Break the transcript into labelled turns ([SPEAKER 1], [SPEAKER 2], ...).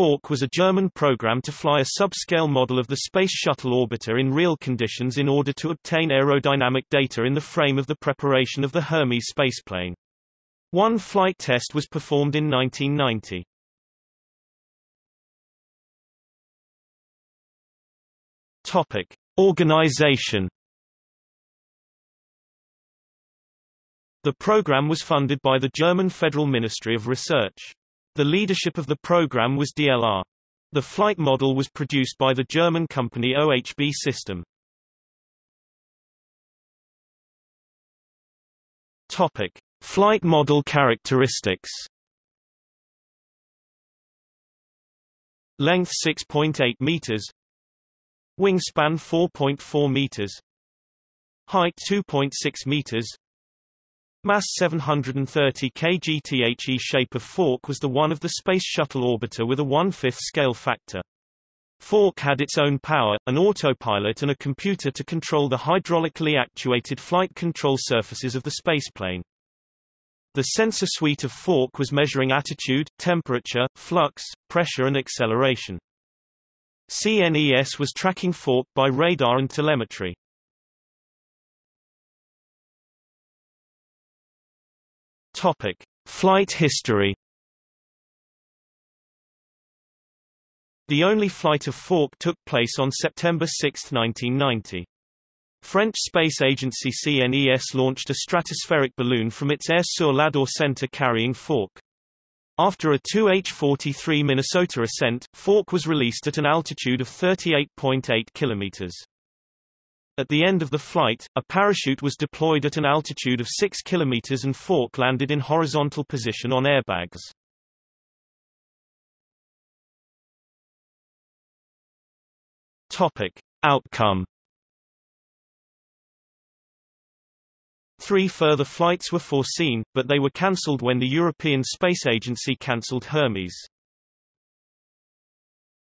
[SPEAKER 1] Fork was a German program to fly a subscale model of the Space Shuttle orbiter in real conditions in order to obtain aerodynamic data in the frame of the preparation of the Hermes spaceplane. One flight test was performed in 1990. Topic: Organization The program was funded by the German Federal Ministry of Research. The leadership of the program was DLR. The flight model was produced by the German company OHB System. Topic: Flight model characteristics. Length 6.8 meters. Wingspan 4.4 meters. Height 2.6 meters. Mass 730 kg The shape of Fork was the one of the Space Shuttle orbiter with a one-fifth scale factor. Fork had its own power, an autopilot and a computer to control the hydraulically actuated flight control surfaces of the spaceplane. The sensor suite of Fork was measuring attitude, temperature, flux, pressure and acceleration. CNES was tracking Fork by radar and telemetry. Topic: Flight history. The only flight of Fork took place on September 6, 1990. French space agency CNES launched a stratospheric balloon from its Aire-sur-l'Adour center carrying Fork. After a 2H-43 Minnesota ascent, Fork was released at an altitude of 38.8 kilometers. At the end of the flight, a parachute was deployed at an altitude of 6 km and Fork landed in horizontal position on airbags. Topic. Outcome Three further flights were foreseen, but they were cancelled when the European Space Agency cancelled Hermes.